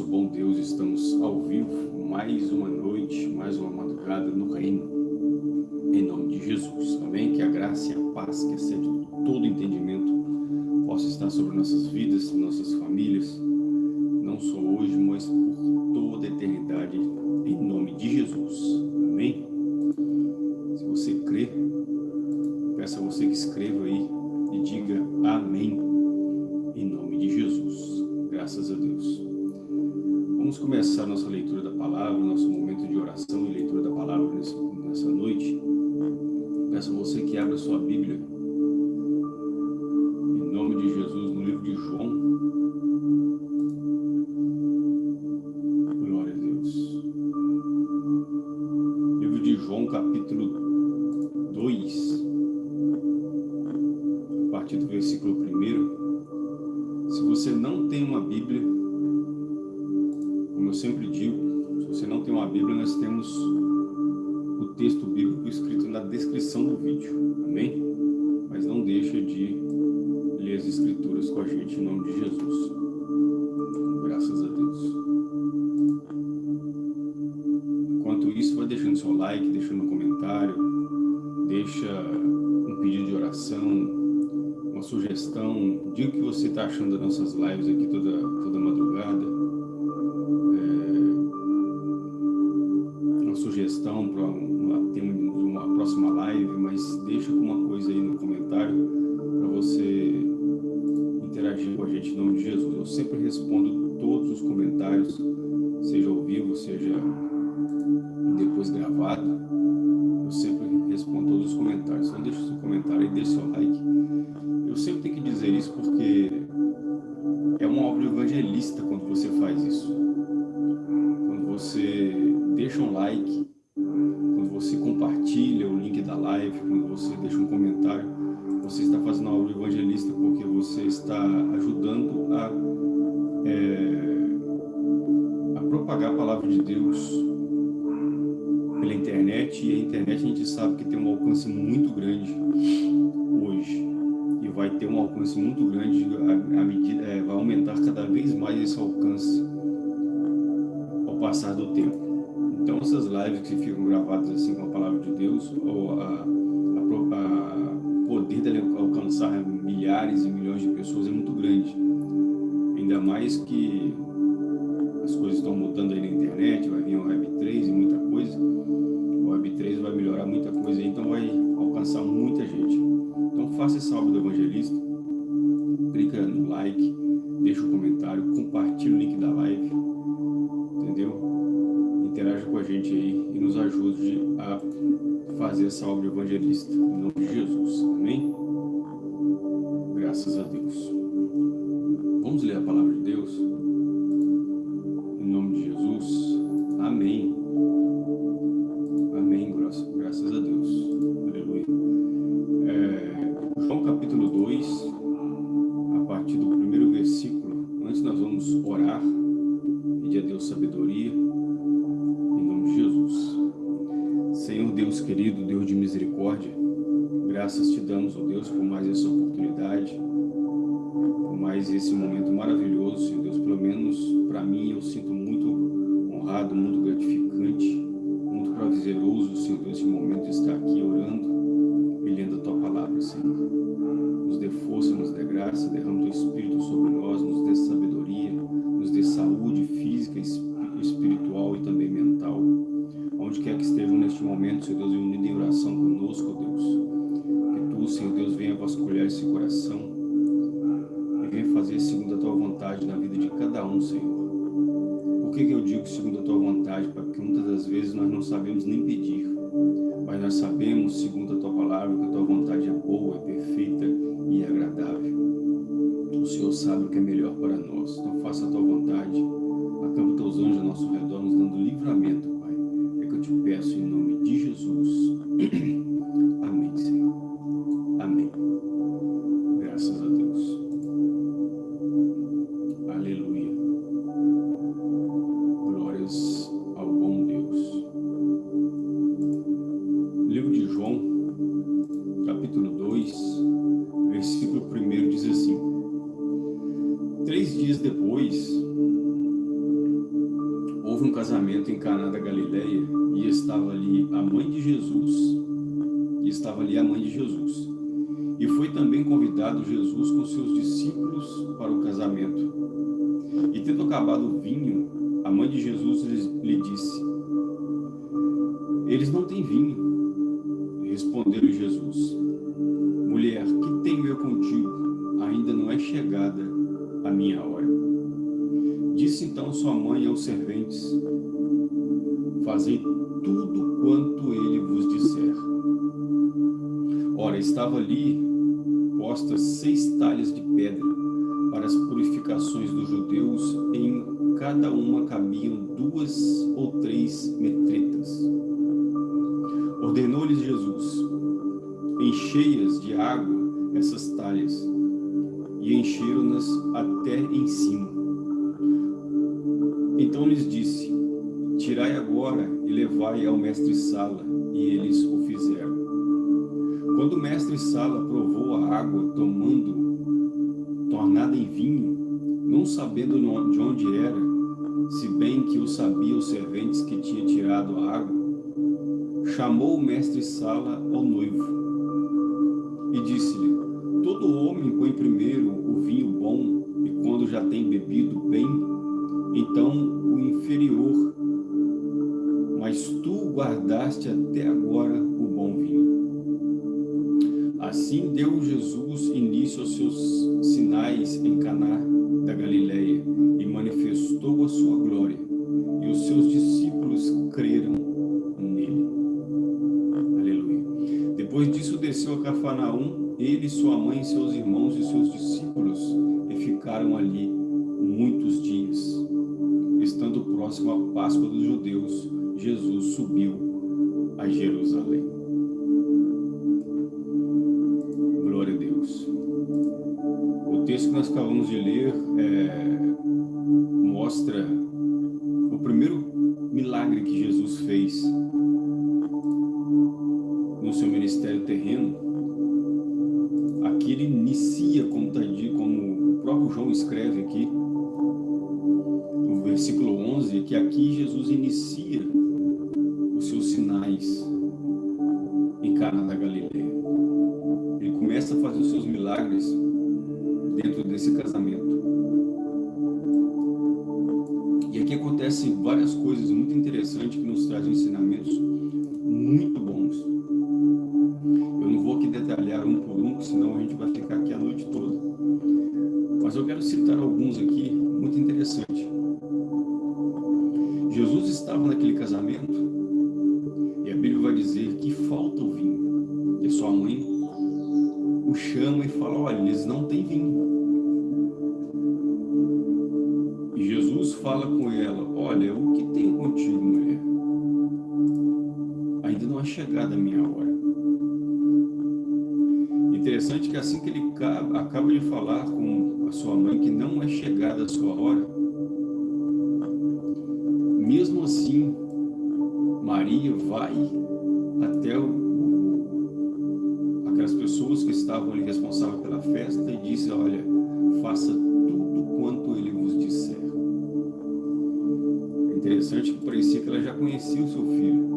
nosso bom Deus, estamos ao vivo, mais uma noite, mais uma madrugada no reino, em nome de Jesus, amém? Que a graça e a paz que excede todo entendimento possa estar sobre nossas vidas, nossas famílias, não só hoje, mas por toda a eternidade, em nome de Jesus, amém? Se você crê, peço a você que escreva aí e diga amém, em nome de Jesus, graças a Deus. Vamos começar nossa leitura da palavra, nosso momento de oração e leitura da palavra nessa noite. Peço a você que abra sua Bíblia, em nome de Jesus, no livro de João. Glória a Deus. Livro de João, capítulo 2, a partir do versículo 1. Se você não tem uma Bíblia, eu sempre digo, se você não tem uma Bíblia, nós temos o texto bíblico escrito na descrição do vídeo, amém? Mas não deixa de ler as escrituras com a gente em nome de Jesus. Graças a Deus. Enquanto isso, vai deixando seu like, deixando um comentário, deixa um pedido de oração, uma sugestão, diga o que você está achando das nossas lives aqui toda, toda madrugada. Gente em nome de Jesus. Eu sempre respondo todos os comentários, seja ao vivo, seja depois gravado. Eu sempre respondo todos os comentários. Então deixa o seu comentário e deixa o seu like. Eu sempre tenho que dizer isso porque é uma obra evangelista quando você faz isso. Quando você deixa um like, de Deus pela internet e a internet a gente sabe que tem um alcance muito grande hoje e vai ter um alcance muito grande a medida, é, vai aumentar cada vez mais esse alcance ao passar do tempo. Então essas lives que ficam gravadas assim com a palavra de Deus, ou a, a, a poder dele alcançar milhares e milhões de pessoas é muito grande. Ainda mais que as coisas estão mudando aí na internet, vai vir o Web3 e muita coisa. O Web3 vai melhorar muita coisa, então vai alcançar muita gente. Então faça esse álbum do evangelista, clica no like, deixa o um comentário, compartilha o link da live, entendeu? interaja com a gente aí e nos ajude a fazer essa obra evangelista. Em nome de Jesus. Amém? Graças a Deus. A Tua vontade? Porque muitas das vezes nós não sabemos nem pedir, mas nós sabemos, segundo a Tua palavra, que a Tua vontade é boa, é perfeita e é agradável. O Senhor sabe o que é melhor para nós, então faça a Tua vontade, acampa Teus anjos ao nosso redor, nos dando livramento eu te peço em nome de E foi também convidado Jesus com seus discípulos para o casamento. E tendo acabado o vinho, a mãe de Jesus lhe disse, Eles não têm vinho. Respondeu-lhe Jesus, Mulher, que tenho eu contigo? Ainda não é chegada a minha hora. Disse então sua mãe aos serventes, Fazei tudo quanto ele vos disser. Ora, estava ali postas seis talhas de pedra para as purificações dos judeus, em cada uma cabiam duas ou três metretas. Ordenou-lhes Jesus, encheias de água essas talhas, e encheram-nas até em cima. Então lhes disse, tirai agora e levai ao mestre-sala, e eles o fizeram. Quando o mestre-sala provou a água, tomando, tornada em vinho, não sabendo de onde era, se bem que o sabia os serventes que tinha tirado a água, chamou o mestre-sala ao noivo e disse-lhe, todo homem põe primeiro o vinho bom e quando já tem bebido bem, então o inferior, mas tu guardaste até agora o bom vinho. Assim deu Jesus início aos seus sinais em Caná da Galileia e manifestou a sua glória, e os seus discípulos creram nele. Aleluia. Depois disso desceu a Cafarnaum, ele, sua mãe, seus irmãos e seus discípulos, e ficaram ali muitos dias. Estando próximo à Páscoa dos judeus, Jesus subiu a Jerusalém. Que aqui Jesus inicia os seus sinais em Cana da Galileia. Ele começa a fazer os seus milagres dentro desse casamento. E aqui acontecem várias coisas muito interessantes que nos trazem ensinamentos muito bons. Eu não vou aqui detalhar um por um, senão a gente vai ficar aqui a noite toda. Mas eu quero citar alguns aqui, muito interessantes. Casamento e a Bíblia vai dizer que falta o vinho. E sua mãe o chama e fala, olha, eles não têm vinho. fala com ela, olha, o que tenho contigo, mulher? Ainda não é chegada a minha hora. Interessante que assim que ele acaba de falar com a sua mãe que não é chegada a sua hora, estavam ali responsáveis pela festa e diz, olha, faça tudo quanto ele vos disser interessante que parecia que ela já conhecia o seu filho.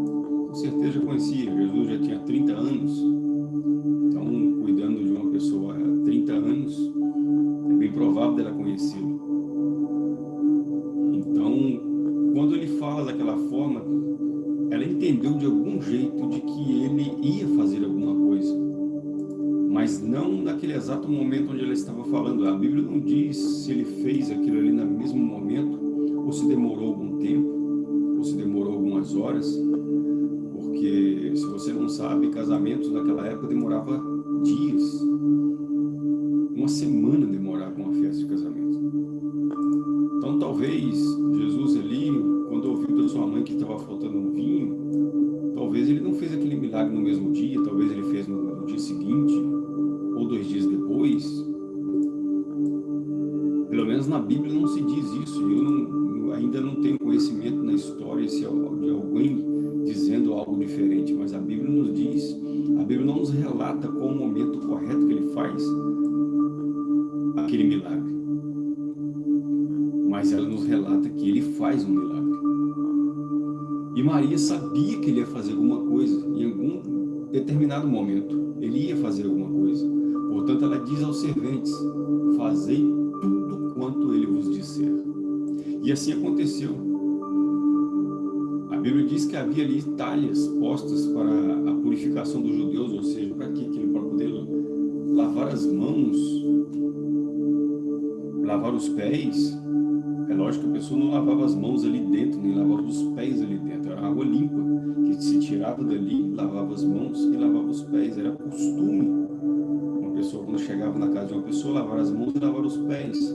Com certeza já conhecia, Jesus já tinha 30 anos. Então, cuidando de uma pessoa há 30 anos, é bem provável dela conhecê-lo. Então, quando ele fala daquela forma, ela entendeu de algum jeito de que ele ia fazer alguma. Mas não naquele exato momento onde ela estava falando. A Bíblia não diz se ele fez aquilo ali no mesmo momento ou se demorou algum tempo, ou se demorou algumas horas, porque se você não sabe, casamentos naquela época demorava dias, uma semana demorava uma festa de casamento. Então talvez Jesus ali, quando ouviu da sua mãe que estava faltando um vinho, talvez ele não fez aquele milagre no mesmo dia, talvez ele fez no, no dia seguinte, história de alguém dizendo algo diferente, mas a Bíblia nos diz, a Bíblia não nos relata qual o momento correto que ele faz aquele milagre. Mas ela nos relata que ele faz um milagre. E Maria sabia que ele ia fazer alguma coisa, em algum determinado momento, ele ia fazer alguma coisa. Portanto, ela diz aos serventes, fazei tudo quanto ele vos disser. E assim aconteceu. Bíblia diz que havia ali talhas postas para a purificação dos judeus, ou seja, para que Para poder lavar as mãos, lavar os pés. É lógico que a pessoa não lavava as mãos ali dentro, nem lavava os pés ali dentro. Era água limpa, que se tirava dali, lavava as mãos e lavava os pés. Era costume. Uma pessoa, quando chegava na casa de uma pessoa, lavar as mãos e lavar os pés.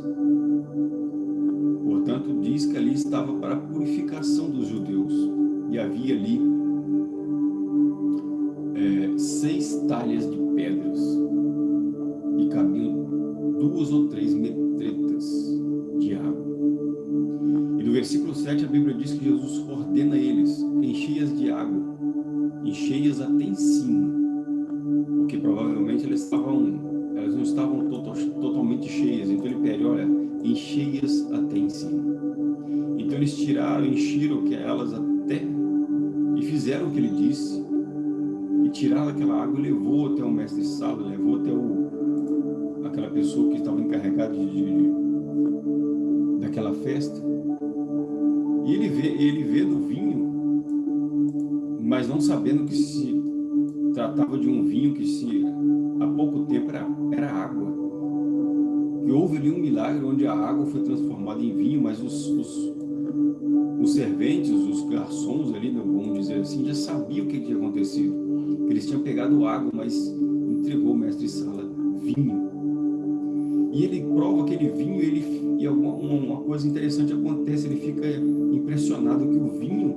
Portanto, diz que ali estava para a purificação dos judeus. E havia ali é, seis talhas de pedras. E cabiam duas ou três metretas de água. E no versículo 7 a Bíblia diz que Jesus ordena eles, encheias de água, encheias até em cima. Porque provavelmente elas, estavam, elas não estavam total, totalmente cheias. Então ele pede, olha, encheias até em cima. Então eles tiraram, encheram elas até fizeram o que ele disse. E tiraram aquela água e levou até o mestre sala, levou até o, aquela pessoa que estava encarregada de, de, daquela festa. E ele vê, ele vê do vinho, mas não sabendo que se tratava de um vinho que se há pouco tempo era, era água. E houve ali um milagre onde a água foi transformada em vinho, mas os, os, os serventes, os garçons ali, né, vamos dizer assim, já sabiam o que tinha acontecido. Eles tinham pegado água, mas entregou o mestre Sala vinho. E ele prova aquele vinho, ele, e alguma, uma coisa interessante acontece, ele fica impressionado que o vinho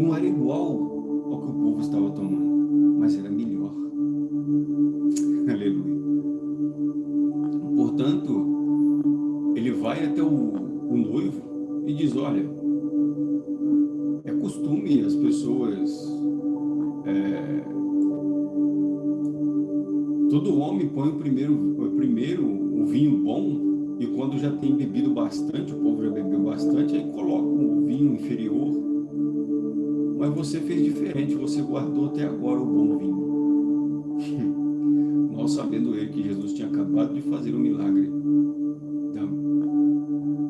não era igual ao que o povo estava tomando, mas era melhor. Aleluia. Portanto, vai até o, o noivo e diz, olha, é costume as pessoas... É, todo homem põe o primeiro, o primeiro o vinho bom e quando já tem bebido bastante, o povo já bebeu bastante, aí coloca o vinho inferior. Mas você fez diferente, você guardou até agora o bom vinho. Nós sabendo ele que Jesus tinha acabado de fazer um milagre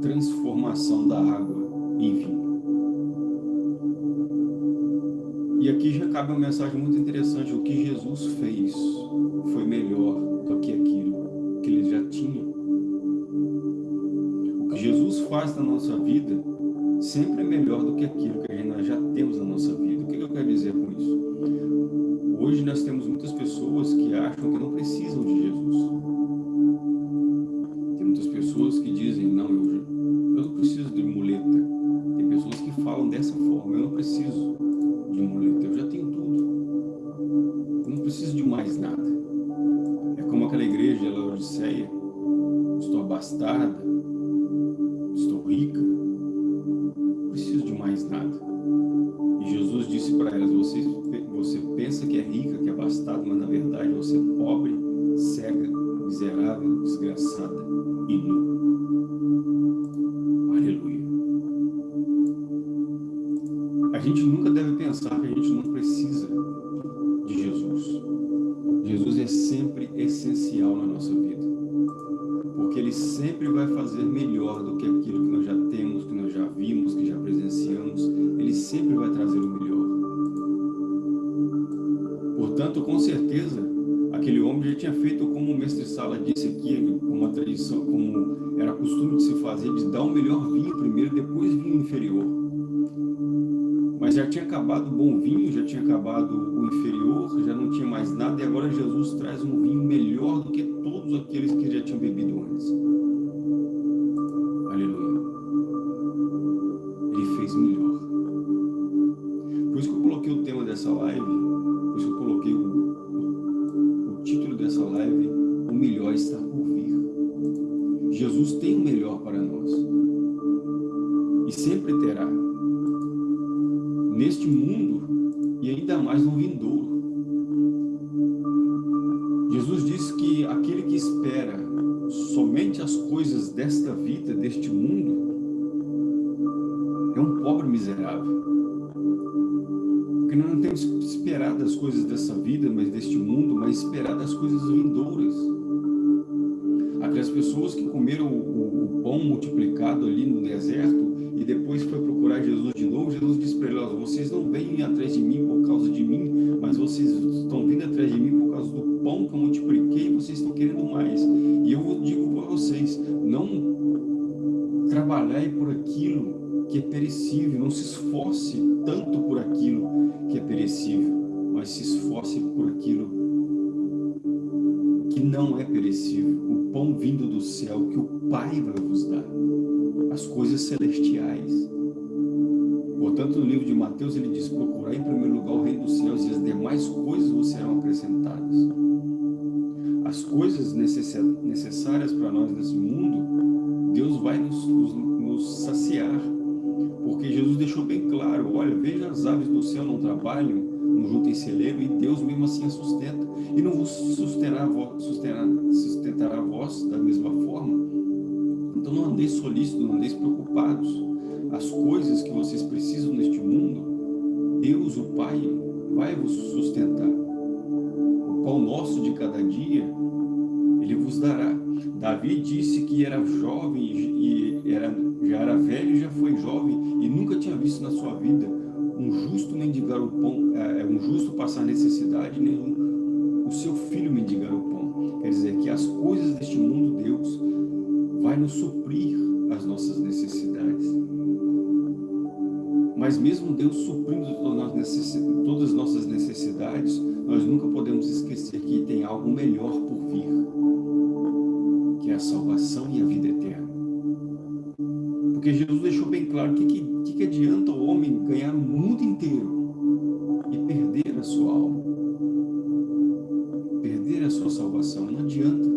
transformação da água em vinho. Cabe uma mensagem muito interessante. O que Jesus fez foi melhor do que aquilo que ele já tinha. O que Jesus faz na nossa vida sempre é melhor do que aquilo que nós já temos na nossa vida. O que eu quero dizer com isso? Hoje nós temos muitas pessoas que acham que não estou abastada, estou rica, preciso de mais nada. E Jesus disse para elas, você, você pensa que é rica, que é abastada, mas na verdade você é pobre, cega, miserável, desgraçada e nu. gente nunca deve pensar que a gente não precisa de Jesus. Jesus é sempre essencial na nossa vida. Porque Ele sempre vai fazer melhor do que aquilo que nós já temos, que nós já vimos, que já presenciamos. Ele sempre vai trazer o melhor. Portanto, com certeza, aquele homem já tinha feito como o mestre Sala disse aqui, como uma tradição, como era costume de se fazer, de dar o melhor vinho primeiro, depois vinho inferior. Mas já tinha acabado o bom vinho, já tinha acabado o inferior, já não tinha mais nada, e agora Jesus traz um vinho melhor do que todos aqueles que já tinham bebido antes. Aleluia. Ele fez melhor. Por isso que eu coloquei o tema dessa live, por isso que eu coloquei o, o, o título dessa live, o melhor está por vir. Jesus tem o melhor para nós. E sempre terá neste mundo e ainda mais no vindouro. Jesus disse que aquele que espera somente as coisas desta vida, deste mundo, é um pobre miserável. Porque nós não temos que esperar das coisas dessa vida, mas deste mundo, mas esperar das coisas vindouras. Aquelas pessoas que comeram o, o, o pão multiplicado ali no deserto e depois foi procurar Jesus de novo, Jesus disse para eles, vocês não vêm atrás de mim por causa de mim, mas vocês estão vindo atrás de mim por causa do pão que eu multipliquei e vocês estão querendo mais. E eu digo para vocês, não trabalhai por aquilo que é perecível, não se esforce tanto por aquilo que é perecível, mas se esforce por aquilo que não é perecível, o pão vindo do céu que o Pai vai vos dar, as coisas celestiais. Portanto, no livro de Mateus ele diz, procurar em primeiro lugar o reino dos céus e as demais coisas vos serão acrescentadas. As coisas necessárias para nós nesse mundo, Deus vai nos, nos, nos saciar porque Jesus deixou bem claro, olha, veja as aves do céu não trabalham, não juntem celeiro, e Deus mesmo assim a sustenta. E não vos sustentará, sustentará, sustentará vós da mesma forma. Então não andeis solícitos, não andeis preocupados. As coisas que vocês precisam neste mundo, Deus, o Pai, vai vos sustentar. O pão nosso de cada dia, Ele vos dará. Davi disse que era jovem e era, já era velho e já foi jovem e nunca tinha visto na sua vida um justo mendigar o pão, é, é, um justo passar necessidade, nem o seu filho mendigar o pão. Quer dizer que as coisas deste mundo, Deus, vai nos suprir as nossas necessidades. Mas mesmo Deus suprindo todas as nossas necessidades, nós nunca podemos esquecer que tem algo melhor por vir que é a salvação e a vida eterna. Porque Jesus deixou bem claro que, que, que adianta o homem ganhar o mundo inteiro e perder a sua alma, perder a sua salvação, não adianta.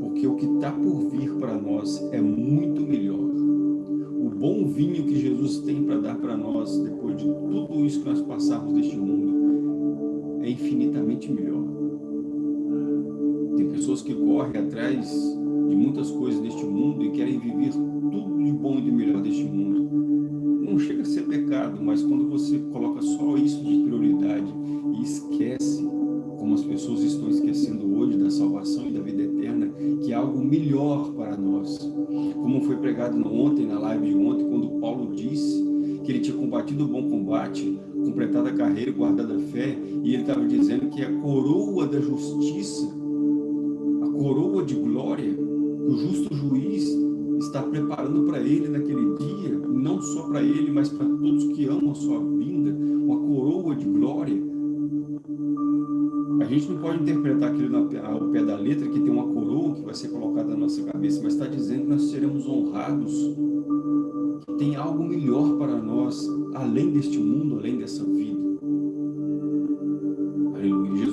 Porque o que está por vir para nós é muito melhor. O bom vinho que Jesus tem para dar para nós, depois de tudo isso que nós passarmos neste mundo, é infinitamente melhor pessoas que correm atrás de muitas coisas deste mundo e querem viver tudo de bom e de melhor deste mundo. Não chega a ser pecado, mas quando você coloca só isso de prioridade e esquece, como as pessoas estão esquecendo hoje, da salvação e da vida eterna, que é algo melhor para nós. Como foi pregado ontem, na live de ontem, quando Paulo disse que ele tinha combatido o bom combate, completado a carreira, guardado a fé, e ele estava dizendo que a coroa da justiça coroa de glória o justo juiz está preparando para ele naquele dia, não só para ele, mas para todos que amam a sua vinda, uma coroa de glória. A gente não pode interpretar aquilo ao pé da letra, que tem uma coroa que vai ser colocada na nossa cabeça, mas está dizendo que nós seremos honrados, que tem algo melhor para nós, além deste mundo, além dessa vida.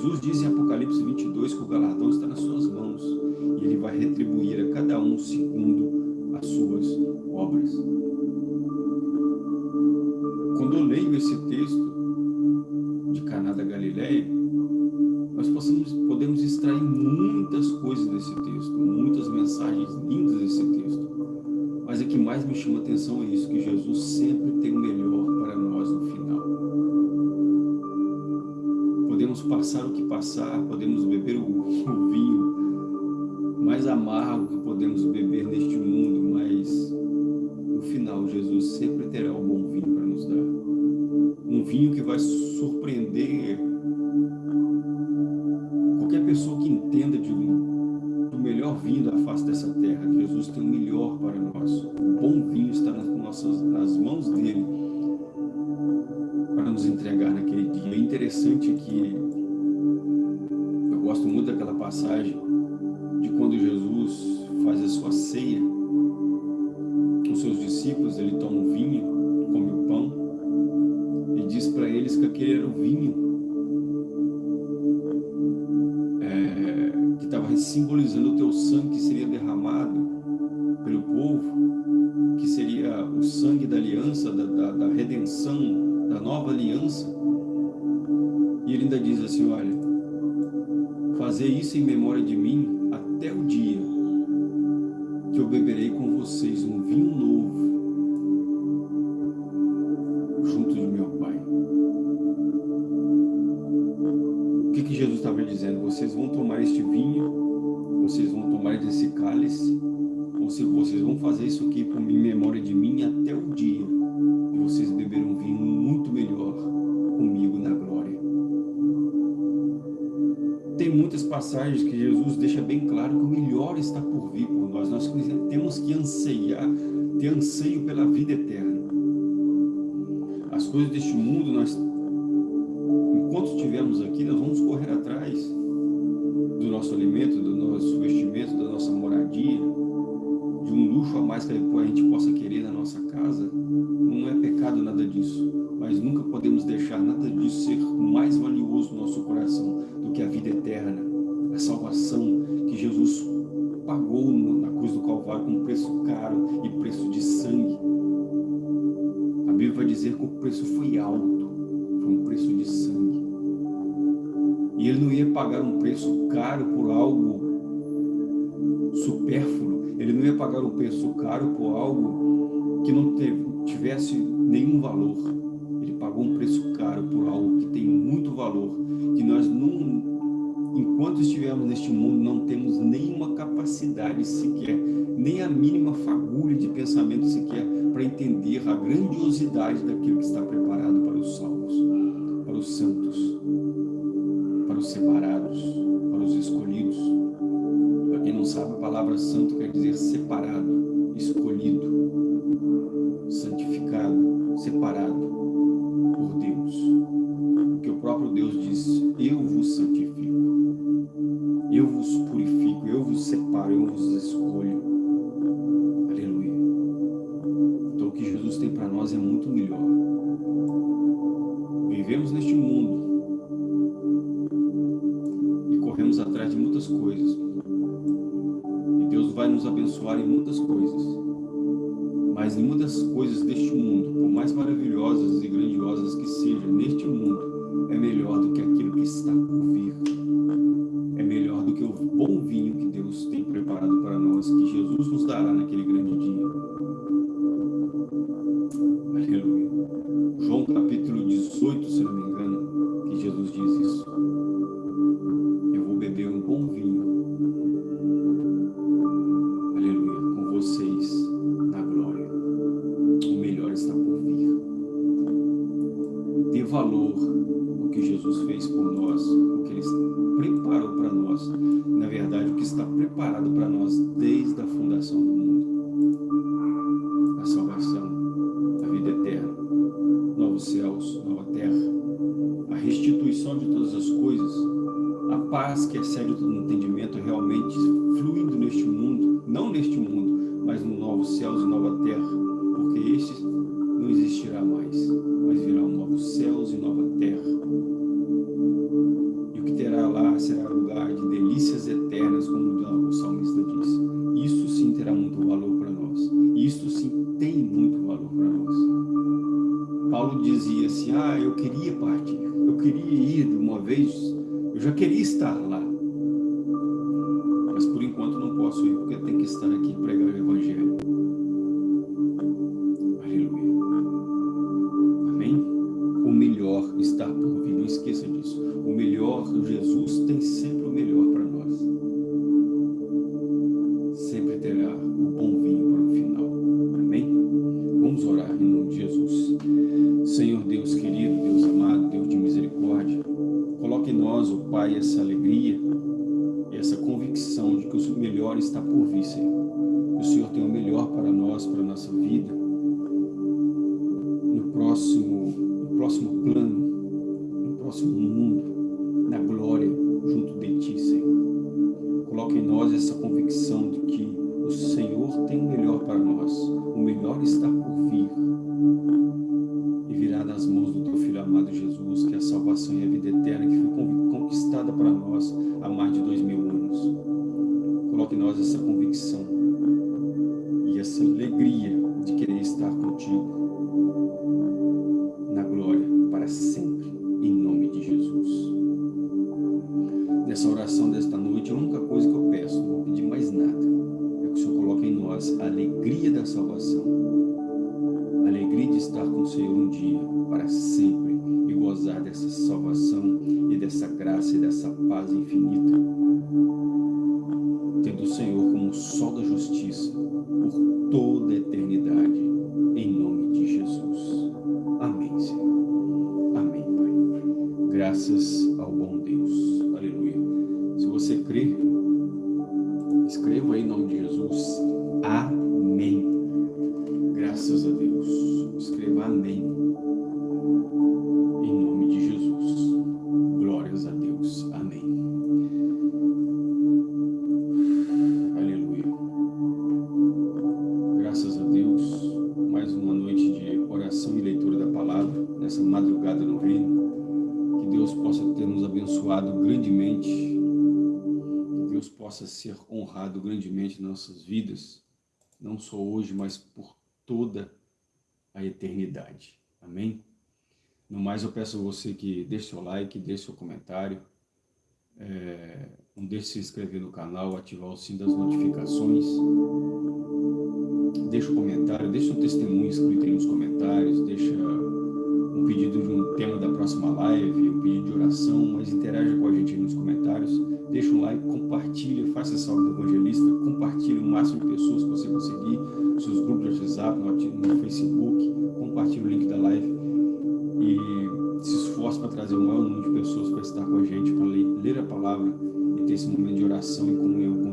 Jesus diz em Apocalipse 22 que o galardão está nas suas mãos e ele vai retribuir a cada um segundo as suas obras. Quando eu leio esse texto de Caná da Galileia, nós possamos, podemos extrair muitas coisas desse texto, muitas mensagens lindas desse texto. Mas o que mais me chama atenção é isso, que Jesus sempre tem o melhor para nós no final podemos passar o que passar, podemos beber o, o vinho mais amargo que podemos beber neste mundo, mas no final Jesus sempre terá o bom vinho para nos dar. Um vinho que vai surpreender qualquer pessoa que entenda de um, do melhor vinho da face dessa terra. Jesus tem o melhor para nós. da, da redenção, da nova aliança. E ele ainda diz assim, olha, fazer isso em memória de mim até o dia que eu beberei com vocês um vinho novo junto de meu Pai. O que, que Jesus estava dizendo? Vocês vão tomar este vinho, vocês vão tomar desse cálice, ou se vocês vão fazer isso aqui em memória de mim até o dia passagens que Jesus deixa bem claro que o melhor está por vir por nós. Nós temos que anseiar, ter anseio pela vida eterna. As coisas deste mundo, nós, enquanto estivermos aqui, nós vamos correr atrás do nosso alimento, do nosso vestimento, da nossa moradia, de um luxo a mais que a gente possa querer na nossa casa. Não é pecado nada disso, mas nunca podemos deixar nada disso ser mais valioso no nosso coração do que a vida eterna, salvação que Jesus pagou na cruz do Calvário com preço caro e preço de sangue. A Bíblia vai dizer que o preço foi alto, foi um preço de sangue. E ele não ia pagar um preço caro por algo supérfluo, ele não ia pagar um preço caro por algo que não teve, tivesse nenhum valor. Ele pagou um preço caro por algo que tem muito valor, que nós não, enquanto estivermos neste mundo, não temos nenhuma capacidade sequer, nem a mínima fagulha de pensamento sequer para entender a grandiosidade daquilo que está preparado para os salvos, para os santos, para os separados, para os escolhidos. Para quem não sabe, a palavra santo quer dizer separado, escolhido, abençoar em muitas coisas. Mas em muitas coisas deste mundo, por mais maravilhosas e grandiosas que sejam neste mundo, é melhor do que aquilo que está céus e nova terra, Pai, essa alegria essa convicção de que o melhor está por vir, Senhor. Que o Senhor tem o melhor para nós, para a nossa vida, nós a alegria da salvação alegria de estar com o Senhor um dia, para sempre, igual gozar dessa salvação e dessa graça e dessa paz infinita, tendo o Senhor como o sol da justiça por toda a eternidade, em nome de Jesus. Amém, Senhor. Amém, Pai. Graças nessa madrugada no reino. Que Deus possa ter nos abençoado grandemente. Que Deus possa ser honrado grandemente em nossas vidas. Não só hoje, mas por toda a eternidade. Amém? No mais, eu peço a você que deixe seu like, deixe seu comentário, é, não deixe de se inscrever no canal, ativar o sino das notificações, deixe um comentário, deixe um testemunho escrito aí nos comentários, deixa pedido de um tema da próxima live, um pedido de oração, mas interaja com a gente nos comentários, deixa um like, compartilha, faça essa obra do evangelista, compartilhe o máximo de pessoas que você conseguir, seus grupos de WhatsApp, no Facebook, compartilhe o link da live e se esforce para trazer o maior número de pessoas para estar com a gente, para ler, ler a palavra e ter esse momento de oração e comunhão